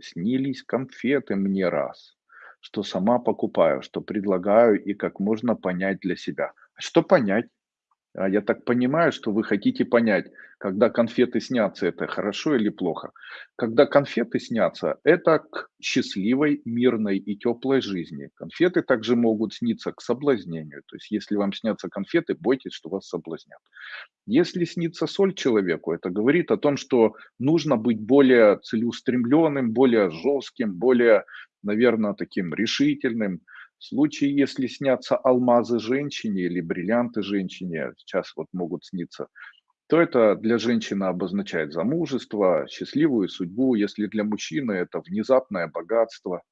снились конфеты мне раз, что сама покупаю, что предлагаю и как можно понять для себя. Что понять? А, я так понимаю, что вы хотите понять, когда конфеты снятся, это хорошо или плохо. Когда конфеты снятся, это к счастливой, мирной и теплой жизни. Конфеты также могут сниться к соблазнению. То есть, если вам снятся конфеты, бойтесь, что вас соблазнят. Если снится соль человеку, это говорит о том, что нужно быть более целеустремленным, более жестким, более, наверное, таким решительным. В случае, если снятся алмазы женщине или бриллианты женщине, сейчас вот могут сниться, то это для женщины обозначает замужество, счастливую судьбу. Если для мужчины это внезапное богатство.